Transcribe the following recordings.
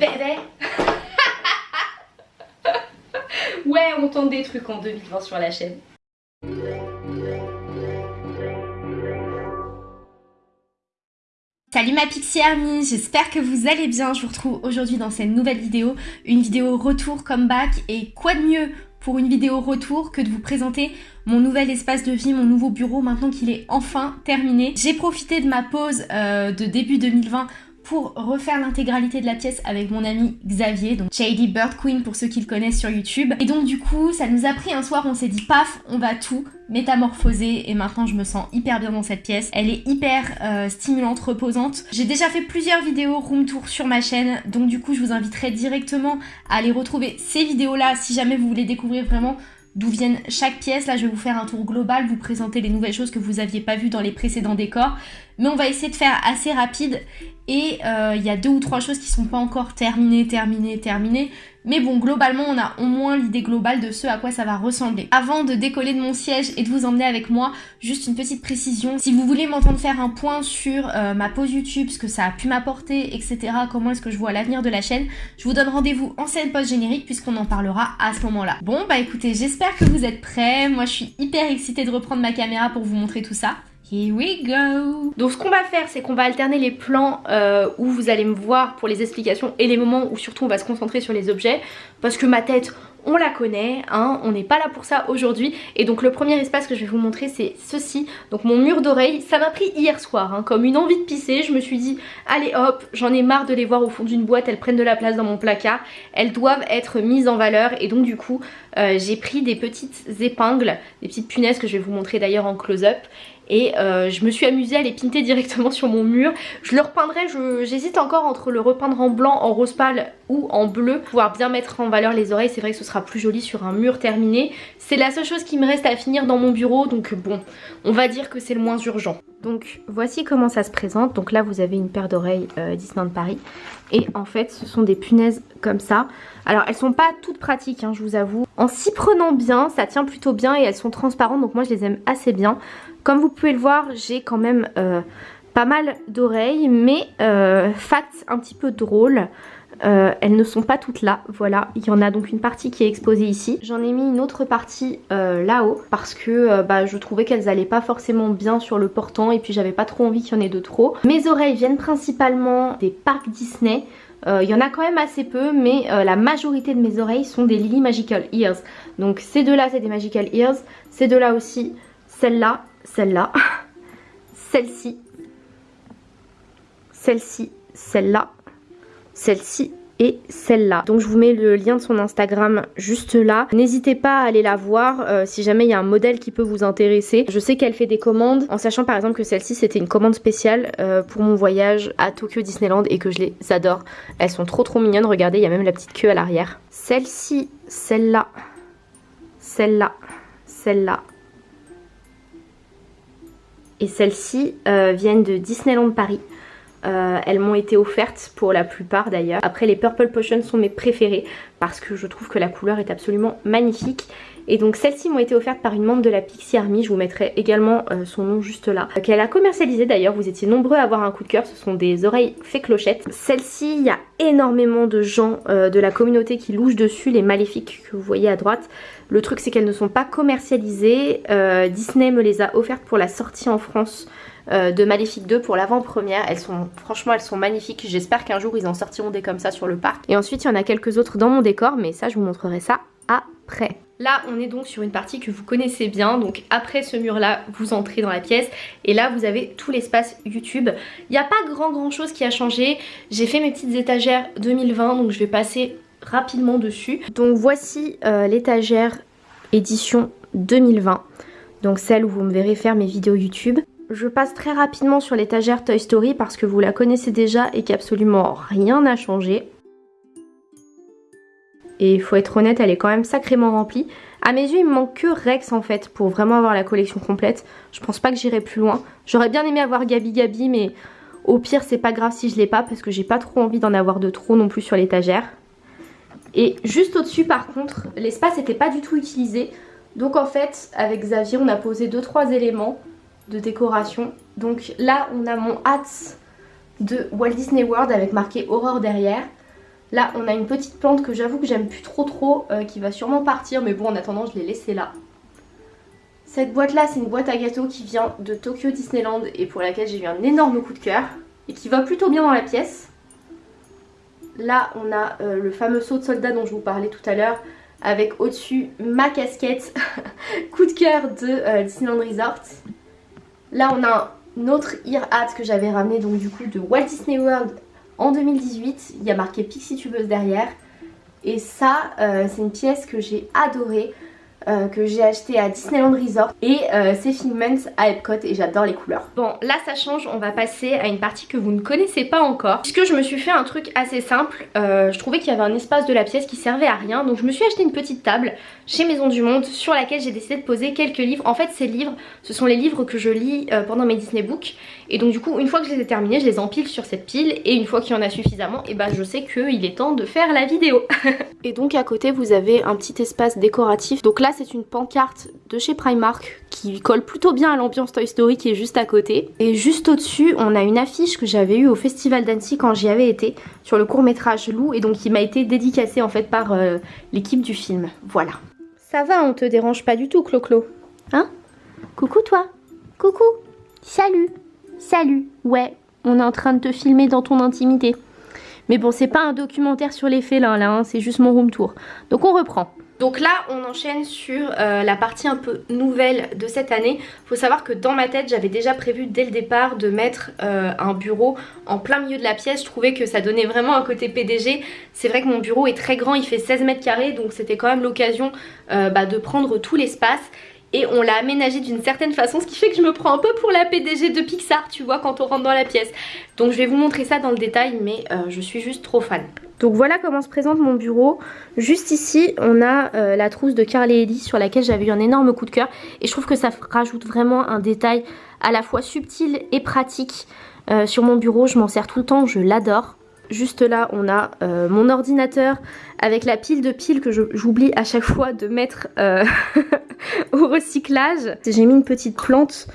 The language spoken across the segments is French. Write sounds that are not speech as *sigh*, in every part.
bébé *laughs* Ouais, on tente des trucs en 2020 sur la chaîne. Salut ma Pixie Army, j'espère que vous allez bien. Je vous retrouve aujourd'hui dans cette nouvelle vidéo, une vidéo retour comeback et quoi de mieux pour une vidéo retour que de vous présenter mon nouvel espace de vie, mon nouveau bureau maintenant qu'il est enfin terminé. J'ai profité de ma pause euh, de début 2020 pour refaire l'intégralité de la pièce avec mon ami Xavier, donc Shady Bird Queen pour ceux qui le connaissent sur YouTube. Et donc du coup, ça nous a pris un soir, on s'est dit paf, on va tout métamorphoser et maintenant je me sens hyper bien dans cette pièce. Elle est hyper euh, stimulante, reposante. J'ai déjà fait plusieurs vidéos room tour sur ma chaîne, donc du coup je vous inviterai directement à aller retrouver ces vidéos là si jamais vous voulez découvrir vraiment d'où viennent chaque pièce. Là, je vais vous faire un tour global, vous présenter les nouvelles choses que vous n'aviez pas vues dans les précédents décors. Mais on va essayer de faire assez rapide et euh, il y a deux ou trois choses qui sont pas encore terminées, terminées, terminées. Mais bon, globalement, on a au moins l'idée globale de ce à quoi ça va ressembler. Avant de décoller de mon siège et de vous emmener avec moi, juste une petite précision. Si vous voulez m'entendre faire un point sur euh, ma pause YouTube, ce que ça a pu m'apporter, etc., comment est-ce que je vois l'avenir de la chaîne, je vous donne rendez-vous en scène post-générique puisqu'on en parlera à ce moment-là. Bon, bah écoutez, j'espère que vous êtes prêts. Moi, je suis hyper excitée de reprendre ma caméra pour vous montrer tout ça. Here we go. Donc ce qu'on va faire c'est qu'on va alterner les plans euh, où vous allez me voir pour les explications et les moments où surtout on va se concentrer sur les objets. Parce que ma tête on la connaît, hein, on n'est pas là pour ça aujourd'hui. Et donc le premier espace que je vais vous montrer c'est ceci, donc mon mur d'oreille, ça m'a pris hier soir hein, comme une envie de pisser, je me suis dit allez hop, j'en ai marre de les voir au fond d'une boîte, elles prennent de la place dans mon placard, elles doivent être mises en valeur. Et donc du coup euh, j'ai pris des petites épingles, des petites punaises que je vais vous montrer d'ailleurs en close-up et euh, je me suis amusée à les pinter directement sur mon mur. Je le repeindrai, j'hésite encore entre le repeindre en blanc, en rose pâle ou en bleu. Pouvoir bien mettre en valeur les oreilles, c'est vrai que ce sera plus joli sur un mur terminé. C'est la seule chose qui me reste à finir dans mon bureau, donc bon, on va dire que c'est le moins urgent. Donc voici comment ça se présente. Donc là vous avez une paire d'oreilles euh, Disneyland Paris. Et en fait ce sont des punaises comme ça. Alors elles sont pas toutes pratiques hein, je vous avoue. En s'y prenant bien ça tient plutôt bien et elles sont transparentes donc moi je les aime assez bien. Comme vous pouvez le voir, j'ai quand même euh, pas mal d'oreilles, mais euh, un petit peu drôle. Euh, elles ne sont pas toutes là, voilà, il y en a donc une partie qui est exposée ici. J'en ai mis une autre partie là-haut parce que bah, je trouvais qu'elles allaient pas forcément bien sur le portant et puis j'avais pas trop envie qu'il y en ait de trop. Mes oreilles viennent principalement des parcs Disney, il y en a quand même assez peu mais la majorité de mes oreilles sont des Lily Magical Ears. Donc ces deux là c'est des Magical Ears, ces deux là aussi, celle-là celle-là, celle-ci, celle-ci, celle-là, celle-ci et celle-là. Donc je vous mets le lien de son Instagram juste là. N'hésitez pas à aller la voir euh, si jamais il y a un modèle qui peut vous intéresser. Je sais qu'elle fait des commandes en sachant par exemple que celle-ci c'était une commande spéciale euh, pour mon voyage à Tokyo Disneyland et que je les adore. Elles sont trop trop mignonnes. Regardez, il y a même la petite queue à l'arrière. Celle-ci, celle-là, celle-là, celle-là, et celles-ci euh, viennent de Disneyland Paris. Euh, elles m'ont été offertes pour la plupart d'ailleurs. Après les Purple Potion sont mes préférées parce que je trouve que la couleur est absolument magnifique. Et donc celles-ci m'ont été offertes par une membre de la Pixie Army, je vous mettrai également euh, son nom juste là. Qu'elle a commercialisé d'ailleurs, vous étiez nombreux à avoir un coup de cœur, ce sont des oreilles fait clochettes. Celle-ci, il y a énormément de gens de la communauté qui louchent dessus, les maléfiques que vous voyez à droite. Le truc c'est qu'elles ne sont pas commercialisées. Euh, Disney me les a offertes pour la sortie en France euh, de Maléfique 2 pour l'avant-première. Elles sont, franchement, elles sont magnifiques. J'espère qu'un jour ils en sortiront des comme ça sur le parc. Et ensuite, il y en a quelques autres dans mon décor, mais ça, je vous montrerai ça après. Là, on est donc sur une partie que vous connaissez bien. Donc après ce mur-là, vous entrez dans la pièce. Et là, vous avez tout l'espace YouTube. Il n'y a pas grand grand chose qui a changé. J'ai fait mes petites étagères 2020, donc je vais passer rapidement dessus. Donc voici euh, l'étagère édition 2020. Donc celle où vous me verrez faire mes vidéos YouTube. Je passe très rapidement sur l'étagère Toy Story parce que vous la connaissez déjà et qu'absolument rien n'a changé. Et faut être honnête, elle est quand même sacrément remplie. À mes yeux, il me manque que Rex en fait pour vraiment avoir la collection complète. Je pense pas que j'irai plus loin. J'aurais bien aimé avoir Gabi Gabi mais au pire c'est pas grave si je l'ai pas parce que j'ai pas trop envie d'en avoir de trop non plus sur l'étagère. Et juste au-dessus par contre, l'espace n'était pas du tout utilisé. Donc en fait, avec Xavier, on a posé 2-3 éléments de décoration. Donc là, on a mon hat de Walt Disney World avec marqué Aurore derrière. Là, on a une petite plante que j'avoue que j'aime plus trop trop, euh, qui va sûrement partir, mais bon, en attendant, je l'ai laissée là. Cette boîte-là, c'est une boîte à gâteaux qui vient de Tokyo Disneyland et pour laquelle j'ai eu un énorme coup de cœur et qui va plutôt bien dans la pièce. Là, on a euh, le fameux saut de soldat dont je vous parlais tout à l'heure avec au-dessus ma casquette *laughs* coup de cœur de euh, Disneyland Resort. Là, on a un autre ear hat que j'avais ramené donc du coup de Walt Disney World en 2018. Il y a marqué Pixie Tubeuse derrière. Et ça, euh, c'est une pièce que j'ai adorée. Euh, que j'ai acheté à Disneyland Resort. Et euh, c'est Figments à Epcot et j'adore les couleurs. Bon là ça change, on va passer à une partie que vous ne connaissez pas encore. Puisque je me suis fait un truc assez simple, euh, je trouvais qu'il y avait un espace de la pièce qui servait à rien. Donc je me suis acheté une petite table chez Maison du Monde sur laquelle j'ai décidé de poser quelques livres. En fait ces livres ce sont les livres que je lis pendant mes Disney Books. Et donc du coup une fois que je les ai terminés je les empile sur cette pile. Et une fois qu'il y en a suffisamment et eh ben je sais qu'il est temps de faire la vidéo. *laughs* et donc à côté vous avez un petit espace décoratif. Donc là c'est une pancarte de chez Primark qui colle plutôt bien à l'ambiance Toy Story qui est juste à côté. Et juste au-dessus, on a une affiche que j'avais eue au Festival d'Annecy quand j'y avais été sur le court métrage Lou et donc qui m'a été dédicacée en fait par euh, l'équipe du film. Voilà. Ça va, on te dérange pas du tout Clo-Clo Hein? Coucou toi Coucou Salut Salut Ouais, on est en train de te filmer dans ton intimité. Mais bon, c'est pas un documentaire sur les félins là, hein, c'est juste mon room tour. Donc on reprend. Donc là on enchaîne sur euh, la partie un peu nouvelle de cette année. Faut savoir que dans ma tête j'avais déjà prévu dès le départ de mettre euh, un bureau en plein milieu de la pièce. Je trouvais que ça donnait vraiment un côté PDG. C'est vrai que mon bureau est très grand, il fait 16 mètres carrés donc c'était quand même l'occasion euh, bah, de prendre tout l'espace et on l'a aménagé d'une certaine façon ce qui fait que je me prends un peu pour la PDG de Pixar tu vois quand on rentre dans la pièce. Donc je vais vous montrer ça dans le détail mais euh, je suis juste trop fan. Donc voilà comment se présente mon bureau. Juste ici on a euh, la trousse de Carly et Ellie sur laquelle j'avais eu un énorme coup de cœur. Et je trouve que ça rajoute vraiment un détail à la fois subtil et pratique euh, sur mon bureau. Je m'en sers tout le temps je l'adore. Juste là, on a mon ordinateur avec la pile de piles que j'oublie à chaque fois de mettre euh, *laughs* au recyclage. J'ai mis une petite plante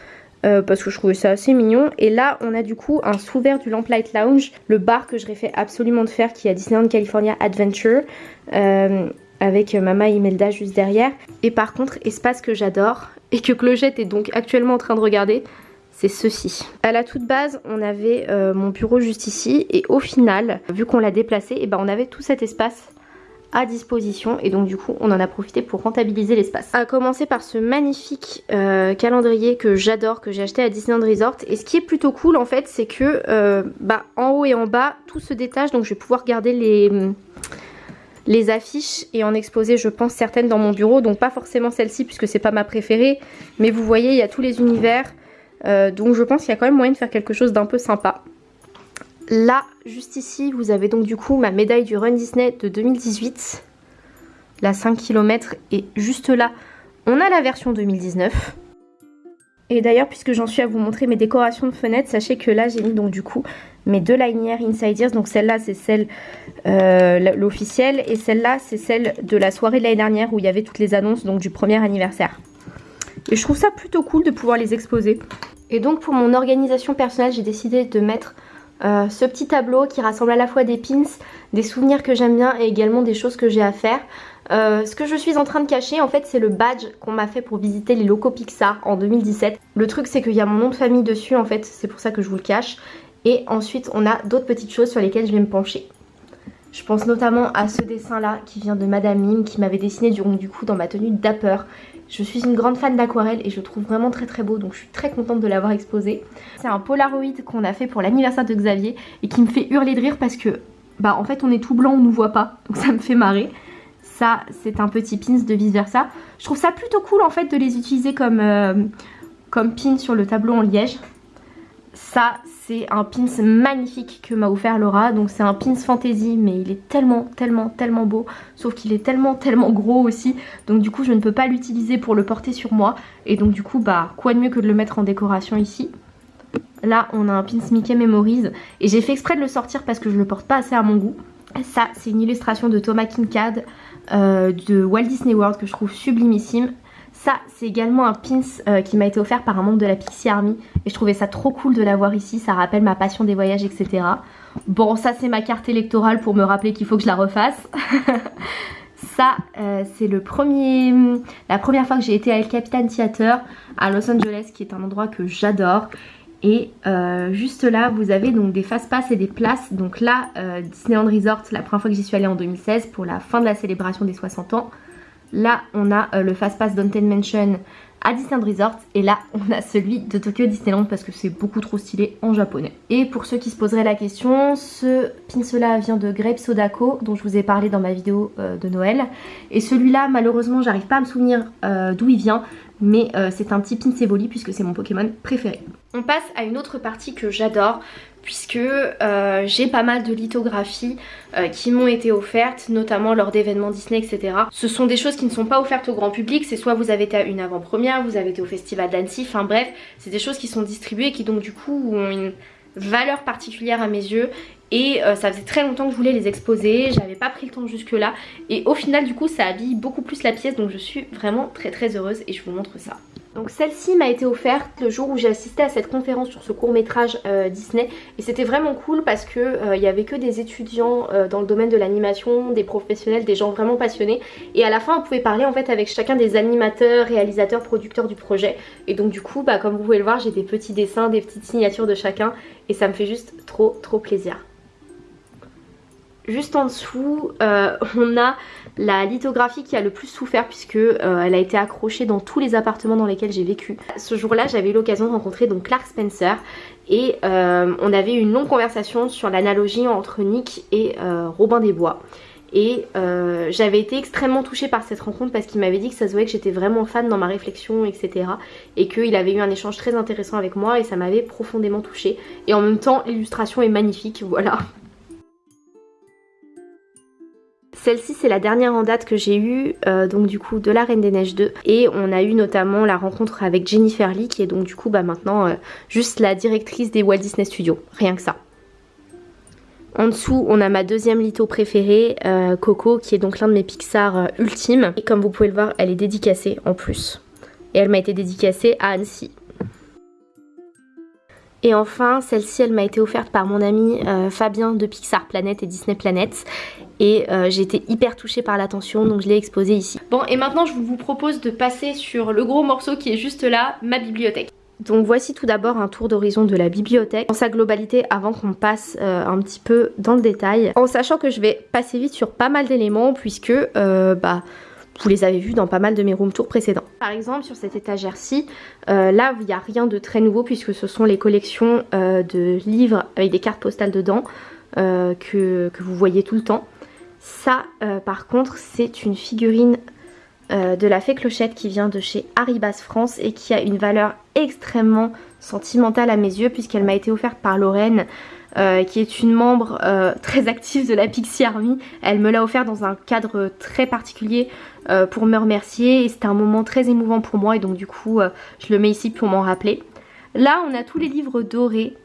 euh, parce que je trouvais ça assez mignon. Et là, on a du coup un sous-vert du Lamplight Lounge, le bar que je fait absolument de faire qui est à Disneyland California Adventure. avec Mama Imelda juste derrière. Et par contre, espace que j'adore et que Clochette est donc actuellement en train de regarder, c'est ceci. À la toute base, on avait euh, mon bureau juste ici et au final, vu qu'on l'a déplacé, et eh ben on avait tout cet espace à disposition. Et donc du coup on en a profité pour rentabiliser l'espace. A commencer par ce magnifique euh, calendrier que j'adore, que j'ai acheté à Disneyland Resort. Et ce qui est plutôt cool en fait c'est que euh, bah, en haut et en bas tout se détache. Donc je vais pouvoir garder les, les affiches et en exposer je pense certaines dans mon bureau. Donc pas forcément celle-ci puisque c'est pas ma préférée. Mais vous voyez il y a tous les univers. Euh, donc je pense qu'il y a quand même moyen de faire quelque chose d'un peu sympa. Là, juste ici, vous avez donc du coup ma médaille du Run Disney de 2018. La 5 km et juste là, on a la version 2019. Et d'ailleurs, puisque j'en suis à vous montrer mes décorations de fenêtres, sachez que là, j'ai mis donc du coup mes deux linières Inside. Donc celle-là, c'est celle, euh, l'officielle. Et celle-là, c'est celle de la soirée de l'année dernière où il y avait toutes les annonces donc du premier anniversaire. Et je trouve ça plutôt cool de pouvoir les exposer. Et donc pour mon organisation personnelle, j'ai décidé de mettre euh, ce petit tableau qui rassemble à la fois des pins, des souvenirs que j'aime bien et également des choses que j'ai à faire. Euh, ce que je suis en train de cacher en fait c'est le badge qu'on m'a fait pour visiter les locaux Pixar en 2017. Le truc c'est qu'il y a mon nom de famille dessus en fait, c'est pour ça que je vous le cache. Et ensuite on a d'autres petites choses sur lesquelles je vais me pencher. Je pense notamment à ce dessin là qui vient de Madame Mime qui m'avait dessiné du, du coup dans ma tenue Dapper je suis une grande fan d'aquarelle et je trouve vraiment très très beau donc je suis très contente de l'avoir exposé. C'est un Polaroid qu'on a fait pour l'anniversaire de Xavier et qui me fait hurler de rire parce que bah en fait on est tout blanc, on nous voit pas donc ça me fait marrer. Ça c'est un petit pins de vice versa. Je trouve ça plutôt cool en fait de les utiliser comme, euh, comme pin sur le tableau en liège. Ça c'est un pins magnifique que m'a offert Laura. Donc c'est un pins fantasy mais il est tellement tellement tellement beau. Sauf qu'il est tellement tellement gros aussi. Donc du coup je ne peux pas l'utiliser pour le porter sur moi. Et donc du coup bah quoi de mieux que de le mettre en décoration ici? Là on a un pins Mickey Memories. Et j'ai fait exprès de le sortir parce que je le porte pas assez à mon goût. Ça c'est une illustration de Thomas Kinkade euh, de Walt Disney World que je trouve sublimissime. Ça, c'est également un pins euh, qui m'a été offert par un membre de la Pixie Army. Et je trouvais ça trop cool de l'avoir ici. Ça rappelle ma passion des voyages, etc. Bon, ça c'est ma carte électorale pour me rappeler qu'il faut que je la refasse. *laughs* ça, euh, c'est le premier, la première fois que j'ai été à El Capitan Theater à Los Angeles, qui est un endroit que j'adore. Et euh, juste là, vous avez donc des fast-pass et des places. Donc là, Disneyland Resort, la première fois que j'y suis allée en 2016 pour la fin de la célébration des 60 ans. Là, on a le fast-pass Downtown Mansion à Disneyland Resort et là *laughs* on a celui de Tokyo Disneyland parce que c'est beaucoup trop stylé en japonais. Et pour ceux qui se poseraient la question, ce pin vient de Grape Sodako dont je vous ai parlé dans ma vidéo euh, de Noël et celui-là malheureusement j'arrive pas à me souvenir euh, d'où il vient mais euh, c'est un petit Pinsevoli puisque c'est mon Pokémon préféré. On passe à une autre partie que j'adore puisque euh, j'ai pas mal de lithographies euh, qui m'ont été offertes, notamment lors d'événements Disney, etc. Ce sont des choses qui ne sont pas offertes au grand public, c'est soit vous avez été à une avant-première, vous avez été au festival d'Annecy, enfin bref, c'est des choses qui sont distribuées et qui donc du coup ont une valeur particulière à mes yeux. Et euh, ça faisait très longtemps que je voulais les exposer, j'avais pas pris le temps jusque là et au final du coup ça habille beaucoup plus la pièce. Donc je suis vraiment très très heureuse et je vous montre ça. Donc celle-ci m'a été offerte le jour où j'ai assisté à cette conférence sur ce court métrage euh, Disney. Et c'était vraiment cool parce que euh, il y avait que des étudiants euh, dans le domaine de l'animation, des professionnels, des gens vraiment passionnés. Et à la fin on pouvait parler en fait avec chacun des animateurs, réalisateurs, producteurs du projet. Et donc du coup bah comme vous pouvez le voir j'ai des petits dessins, des petites signatures de chacun. Et ça me fait juste trop trop plaisir. Juste en dessous, *laughs* on a la lithographie qui a le plus souffert puisque euh, elle a été accrochée dans tous les appartements dans lesquels j'ai vécu. Ce jour-là, j'avais eu l'occasion de rencontrer donc Clark Spencer et euh, on avait eu une longue conversation sur l'analogie entre Nick et Robin des Bois. Et j'avais été extrêmement touchée par cette rencontre parce qu'il m'avait dit que ça se voyait que j'étais vraiment fan dans ma réflexion, etc. Et qu'il avait eu un échange très intéressant avec moi et ça m'avait profondément touchée. Et en même temps, l'illustration est magnifique, *laughs* voilà. Celle-ci c'est la dernière en date que j'ai eue, euh, donc du coup de la Reine des Neiges 2. Et on a eu notamment la rencontre avec Jennifer Lee qui est donc du coup bah maintenant euh, juste la directrice des Walt Disney Studios. Rien que ça. En dessous, on a ma deuxième litho préférée, euh, Coco, qui est donc l'un de mes Pixar ultimes. Et comme vous pouvez le voir, elle est dédicacée en plus. Et elle m'a été dédicacée à Annecy. Et enfin, celle-ci, elle m'a été offerte par mon ami Fabien de Pixar Planet et Disney Planet et euh, j'ai été hyper touchée par l'attention donc je l'ai exposée ici. Bon et maintenant je vous propose de passer sur le gros morceau qui est juste là, ma bibliothèque. Donc voici tout d'abord un tour d'horizon de la bibliothèque en sa globalité avant qu'on passe euh, un petit peu dans le détail. En sachant que je vais passer vite sur pas mal d'éléments puisque euh, bah, vous les avez vus dans pas mal de mes room tours précédents. Par exemple sur cette étagère-ci, là il n'y a rien de très nouveau puisque ce sont les collections de livres avec des cartes postales dedans que, que vous voyez tout le temps. Ça, euh, par contre, c'est une figurine euh, de la fée Clochette qui vient de chez Haribas France et qui a une valeur extrêmement sentimentale à mes yeux puisqu'elle m'a été offerte par Lorraine euh, qui est une membre très active de la Pixie Army. Elle me l'a offert dans un cadre très particulier pour me remercier et c'était un moment très émouvant pour moi et donc du coup je le mets ici pour m'en rappeler. Là on a tous les livres dorés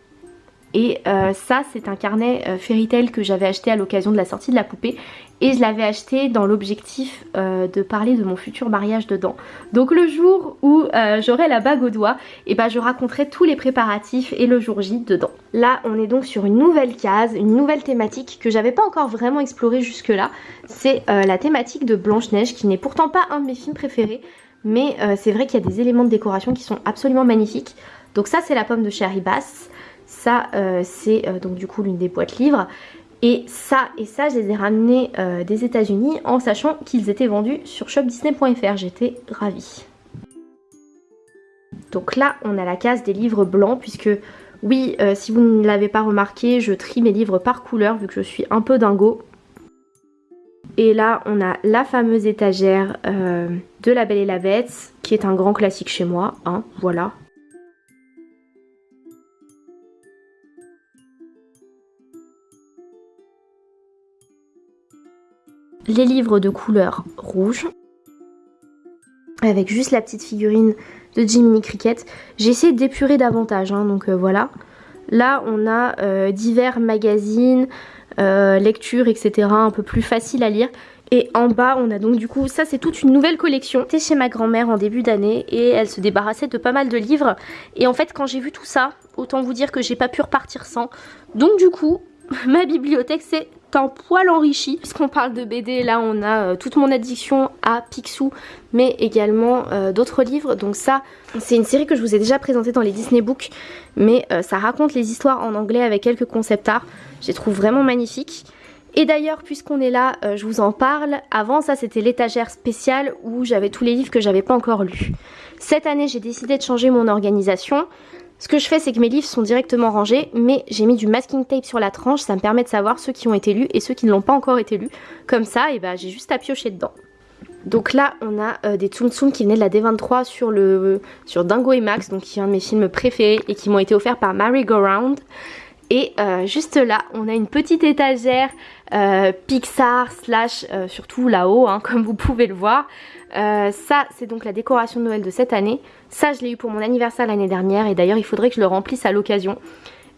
et euh, ça c'est un carnet euh, Fairy Tail que j'avais acheté à l'occasion de la sortie de la poupée et je l'avais acheté dans l'objectif euh, de parler de mon futur mariage dedans. Donc le jour où j'aurai la bague au doigt, et eh ben je raconterai tous les préparatifs et le jour J dedans. Là on est donc sur une nouvelle case, une nouvelle thématique que j'avais pas encore vraiment explorée jusque là. C'est la thématique de Blanche-Neige qui n'est pourtant pas un de mes films préférés mais c'est vrai qu'il y a des éléments de décoration qui sont absolument magnifiques. Donc ça c'est la pomme de Cherry Bass. Ça, euh, c'est euh, donc du coup l'une des boîtes livres. Et ça et ça, je les ai ramenés euh, des états unis en sachant qu'ils étaient vendus sur shopdisney.fr. J'étais ravie. Donc là, on a la case des livres blancs puisque oui, si vous ne l'avez pas remarqué, je trie mes livres par couleur vu que je suis un peu dingo. Et là, on a la fameuse étagère de La Belle et la Bête, qui est un grand classique chez moi, hein, voilà. Les livres de couleur rouge avec juste la petite figurine de Jiminy Cricket. J'ai essayé d'épurer davantage, hein, donc euh, voilà. Là, on a euh, divers magazines, euh, lectures, etc. un peu plus facile à lire. Et en bas, on a donc du coup, ça c'est toute une nouvelle collection. J'étais chez ma grand-mère en début d'année et elle se débarrassait de pas mal de livres. Et en fait, quand j'ai vu tout ça, autant vous dire que j'ai pas pu repartir sans. Donc du coup, *laughs* ma bibliothèque c'est un poil enrichi. Puisqu'on parle de BD, là on a euh, toute mon addiction à Picsou, mais également euh, d'autres livres. Donc ça, c'est une série que je vous ai déjà présentée dans les Disney Books, mais euh, ça raconte les histoires en anglais avec quelques concept art. Je les trouve vraiment magnifiques. Et d'ailleurs, puisqu'on est là, je vous en parle. Avant, ça c'était l'étagère spéciale où j'avais tous les livres que j'avais pas encore lus. Cette année, j'ai décidé de changer mon organisation. Ce que je fais, c'est que mes livres sont directement rangés, mais j'ai mis du masking tape sur la tranche, ça me permet de savoir ceux qui ont été lus et ceux qui ne l'ont pas encore été lus. Comme ça, et bah, j'ai juste à piocher dedans. Donc là, on a euh, des Tsum Tsum qui venaient de la D23 sur, le, sur Dingo et Max, donc qui est un de mes films préférés et qui m'ont été offerts par Mary Go Round. Et euh, juste là, on a une petite étagère euh, Pixar slash surtout là-haut, hein, *laughs* comme vous pouvez le voir. ça, c'est donc la décoration de Noël de cette année. Ça, je l'ai eu pour mon anniversaire l'année dernière et d'ailleurs, il faudrait que je le remplisse à l'occasion.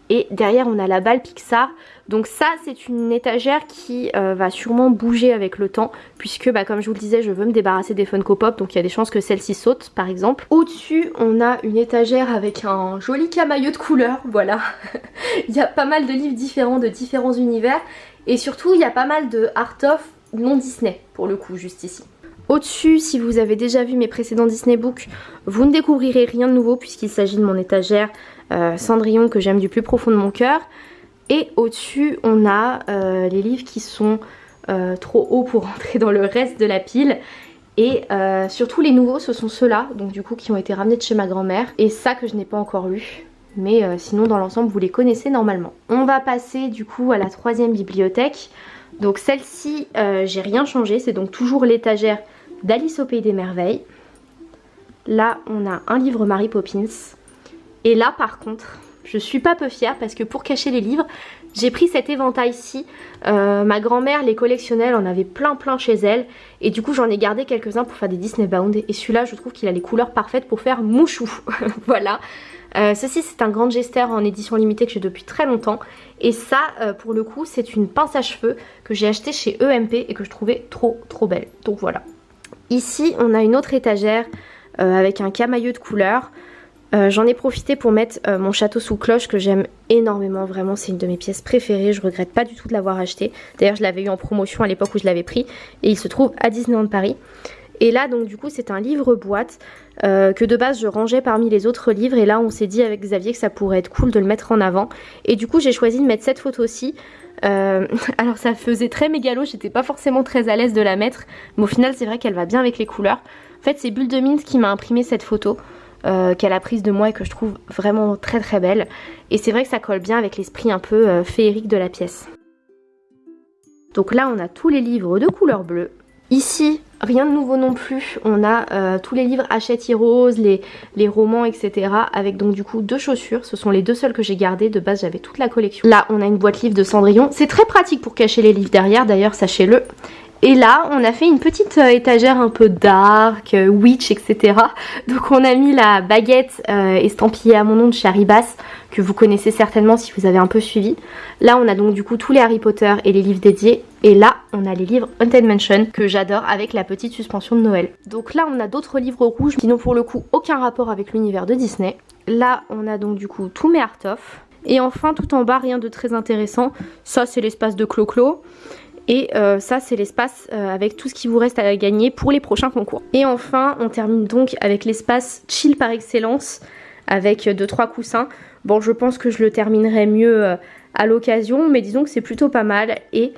Et derrière, on a la balle Pixar. Donc ça, c'est une étagère qui euh, va sûrement bouger avec le temps. Puisque, bah, comme je vous le disais, je veux me débarrasser des Funko Pop. Donc il y a des chances que celle-ci saute, par exemple. Au-dessus, on a une étagère avec un joli camailleux de couleurs. Voilà. *laughs* il y a pas mal de livres différents, de différents univers. Et surtout, il y a pas mal de art-of non Disney, pour le coup, juste ici. Au-dessus, si vous avez déjà vu mes précédents Disney Books, vous ne découvrirez rien de nouveau puisqu'il s'agit de mon étagère euh, Cendrillon que j'aime du plus profond de mon cœur. Et au-dessus, on a euh, les livres qui sont euh, trop hauts pour *laughs* entrer dans le reste de la pile. Et surtout les nouveaux, ce sont ceux-là, donc du coup qui ont été ramenés de chez ma grand-mère. Et ça que je n'ai pas encore lu. Mais sinon dans l'ensemble vous les connaissez normalement. On va passer du coup à la troisième bibliothèque. Donc celle-ci, j'ai rien changé, c'est donc toujours l'étagère d'Alice au Pays des Merveilles. Là, on a un livre Mary Poppins. Et là, par contre, je suis pas peu fière parce que pour cacher les livres, j'ai pris cet éventail-ci. Euh, ma grand-mère les collectionnait, en avait plein plein chez elle. Et du coup, j'en ai gardé quelques-uns pour faire des Disney Bound. Et celui-là, je trouve qu'il a les couleurs parfaites pour faire mouchou. *laughs* voilà. Euh, ceci c'est un grand gester en édition limitée que j'ai depuis très longtemps et ça euh, pour le coup c'est une pince à cheveux que j'ai acheté chez EMP et que je trouvais trop trop belle donc voilà Ici, on a une autre étagère euh, avec un camailleux de couleur. Euh, j'en ai profité pour mettre mon château sous cloche que j'aime énormément, vraiment c'est une de mes pièces préférées, je regrette pas du tout de l'avoir acheté. D'ailleurs je l'avais eu en promotion à l'époque où je l'avais pris et il se trouve à Disneyland Paris. Et là donc du coup c'est un livre boîte que de base je rangeais parmi les autres livres et là on s'est dit avec Xavier que ça pourrait être cool de le mettre en avant. Et du coup j'ai choisi de mettre cette photo-ci euh, *laughs* alors ça faisait très mégalo, j'étais pas forcément très à l'aise de la mettre, mais au final c'est vrai qu'elle va bien avec les couleurs. En fait c'est Bulle de Mint qui m'a imprimé cette photo. Euh, qu'elle a prise de moi et que je trouve vraiment très très belle. Et c'est vrai que ça colle bien avec l'esprit un peu euh, féerique de la pièce. Donc là on a tous les livres de couleur bleue. Ici, rien de nouveau non plus. On a euh, tous les livres Hachette Heroes, les, romans, etc. Avec donc du coup deux chaussures. Ce sont les deux seuls que j'ai gardés. De base, j'avais toute la collection. Là, on a une boîte livre de Cendrillon. C'est très pratique pour cacher les livres derrière, d'ailleurs, sachez-le. Et là, on a fait une petite euh, étagère un peu dark, euh, witch, etc. *laughs* Donc on a mis la baguette estampillée à mon nom de chez Haribas, que vous connaissez certainement si vous avez un peu suivi. Là, on a donc du coup tous les Harry Potter et les livres dédiés. Et là, on a les livres Haunted Mansion, que j'adore, avec la petite suspension de Noël. Donc là, on a d'autres livres rouges qui n'ont pour le coup aucun rapport avec l'univers de Disney. Là, on a donc du coup tous mes art-of. Et enfin, tout en bas, rien de très intéressant. Ça, c'est l'espace de Clo-Clo. Et euh, ça c'est l'espace euh, avec tout ce qui vous reste à gagner pour les prochains concours. Et enfin on termine donc avec l'espace chill par excellence avec 2-3 coussins. Bon je pense que je le terminerai mieux euh, à l'occasion mais disons que c'est plutôt pas mal. Et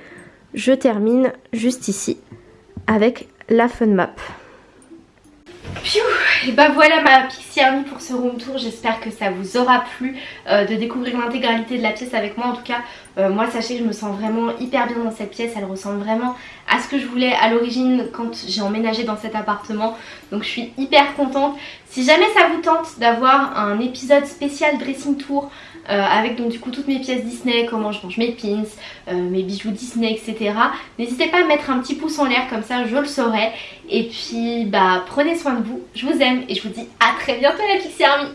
je termine juste ici avec la fun map. Et bah voilà ma Pixie Army pour ce room tour, j'espère que ça vous aura plu euh, de découvrir l'intégralité de la pièce avec moi. En tout cas, euh, moi sachez que je me sens vraiment hyper bien dans cette pièce, elle ressemble vraiment à ce que je voulais à l'origine quand j'ai emménagé dans cet appartement. Donc je suis hyper contente. Si jamais ça vous tente d'avoir un épisode spécial dressing tour euh, avec donc du coup toutes mes pièces Disney, comment je range mes pins, euh, mes bijoux Disney, etc. N'hésitez pas à mettre un petit pouce en l'air comme ça je le saurai. Et puis bah prenez soin de vous, je vous aime et je vous dis à très bientôt la Pixie Army.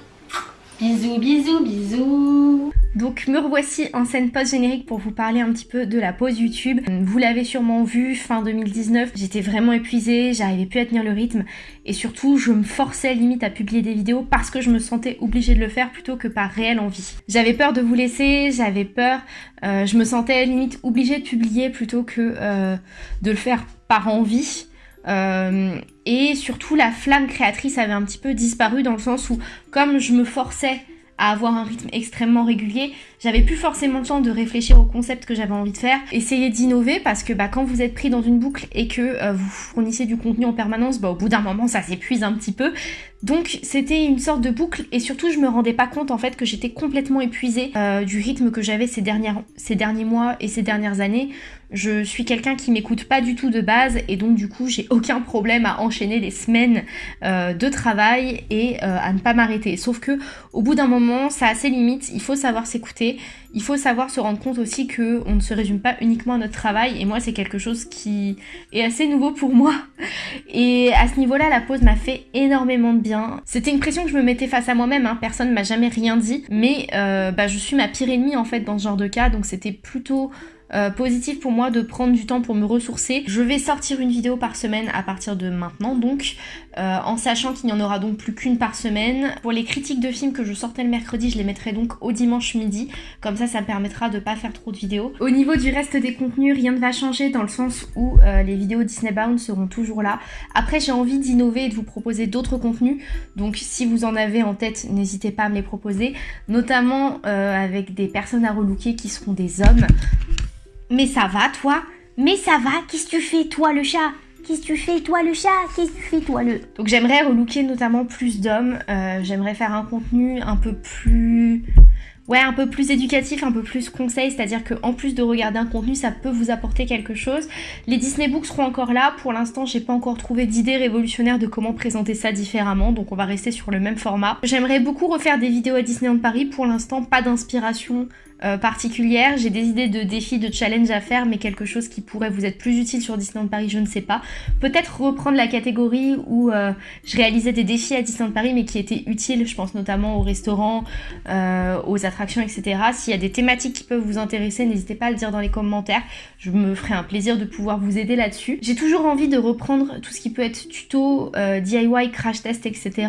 Bisous bisous bisous Donc me revoici en scène post-générique pour vous parler un petit peu de la pause YouTube. Vous l'avez sûrement vu, fin 2019, j'étais vraiment épuisée, j'arrivais plus à tenir le rythme et surtout je me forçais limite à publier des vidéos parce que je me sentais obligée de le faire plutôt que par réelle envie. J'avais peur de vous laisser, j'avais peur, euh, je me sentais limite obligée de publier plutôt que euh, de le faire par envie. Euh, et surtout la flamme créatrice avait un petit peu disparu dans le sens où comme je me forçais à avoir un rythme extrêmement régulier. J'avais plus forcément le temps de réfléchir au concept que j'avais envie de faire. Essayer d'innover parce que bah, quand vous êtes pris dans une boucle et que euh, vous fournissez du contenu en permanence, bah, au bout d'un moment ça s'épuise un petit peu. Donc c'était une sorte de boucle et surtout je me rendais pas compte en fait que j'étais complètement épuisée euh, du rythme que j'avais ces, dernières, ces derniers mois et ces dernières années. Je suis quelqu'un qui m'écoute pas du tout de base et donc du coup j'ai aucun problème à enchaîner des semaines euh, de travail et à ne pas m'arrêter. Sauf que au bout d'un moment ça a ses limites, il faut savoir s'écouter, il faut savoir se rendre compte aussi que on ne se résume pas uniquement à notre travail et moi c'est quelque chose qui est assez nouveau pour moi. Et à ce niveau-là la pause m'a fait énormément de bien. C'était une pression que je me mettais face à moi-même, hein. personne m'a jamais rien dit, mais euh, bah, je suis ma pire ennemie en fait dans ce genre de cas donc c'était plutôt euh, positif pour moi de prendre du temps pour me ressourcer. Je vais sortir une vidéo par semaine à partir de maintenant donc, euh, en sachant qu'il n'y en aura donc plus qu'une par semaine. Pour les critiques de films que je sortais le mercredi, je les mettrai donc au dimanche midi, comme ça ça me permettra de pas faire trop de vidéos. Au niveau du reste des contenus, rien ne va changer dans le sens où euh, les vidéos Disney Bound seront toujours là. Après j'ai envie d'innover et de vous proposer d'autres contenus, donc si vous en avez en tête, n'hésitez pas à me les proposer, notamment avec des personnes à relooker qui seront des hommes. Mais ça va, toi? Mais ça va Qu'est-ce que tu fais, toi, le chat? Qu'est-ce que tu fais, toi, le chat? Qu'est-ce que tu fais, toi, le... Donc j'aimerais relooker notamment plus d'hommes. Euh, j'aimerais faire un contenu un peu plus... Ouais, un peu plus éducatif, un peu plus conseil, c'est-à-dire qu'en plus de regarder un contenu, ça peut vous apporter quelque chose. Les Disney Books seront encore là. Pour l'instant, j'ai pas encore trouvé d'idée révolutionnaire de comment présenter ça différemment, donc on va rester sur le même format. J'aimerais beaucoup refaire des vidéos à Disneyland Paris. Pour l'instant, pas d'inspiration euh, particulière. J'ai des idées de défis, de challenge à faire, mais quelque chose qui pourrait vous être plus utile sur Disneyland Paris, je ne sais pas. Peut-être reprendre la catégorie où euh, je réalisais des défis à Disneyland Paris, mais qui étaient utiles, je pense notamment aux restaurants, euh, aux attractions, etc. S'il y a des thématiques qui peuvent vous intéresser, n'hésitez pas à le dire dans les commentaires. Je me ferai un plaisir de pouvoir vous aider là-dessus. J'ai toujours envie de reprendre tout ce qui peut être tuto, DIY, crash test, etc.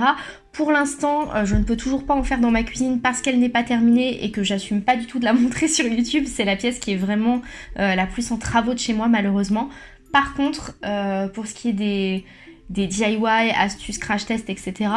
Pour l'instant, euh, je ne peux toujours pas en faire dans ma cuisine parce qu'elle n'est pas terminée et que j'assume pas du tout de la *laughs* montrer sur YouTube. C'est la pièce qui est vraiment euh, la plus en travaux de chez moi malheureusement. Par contre, euh, pour ce qui est des, des DIY, astuces, crash test, etc.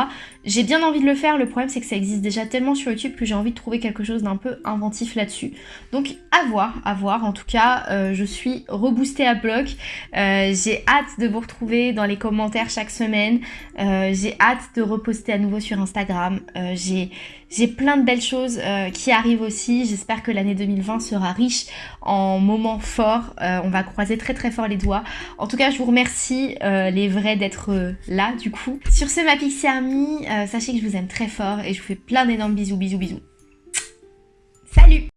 J'ai bien envie de le faire, le problème c'est que ça existe déjà tellement sur YouTube que j'ai envie de trouver quelque chose d'un peu inventif là-dessus. Donc à voir, à voir. En tout cas, euh, je suis reboostée à bloc. Euh, j'ai hâte de vous retrouver dans les commentaires chaque semaine. Euh, j'ai hâte de reposter à nouveau sur Instagram. j'ai j'ai plein de belles choses qui arrivent aussi. J'espère que l'année 2020 sera riche en moments forts. on va croiser très très fort les doigts. En tout cas, je vous remercie les vrais d'être euh, là du coup. Sur ce ma Pixie Army, euh, sachez que je vous aime très fort et je vous fais plein d'énormes bisous, bisous, bisous. Salut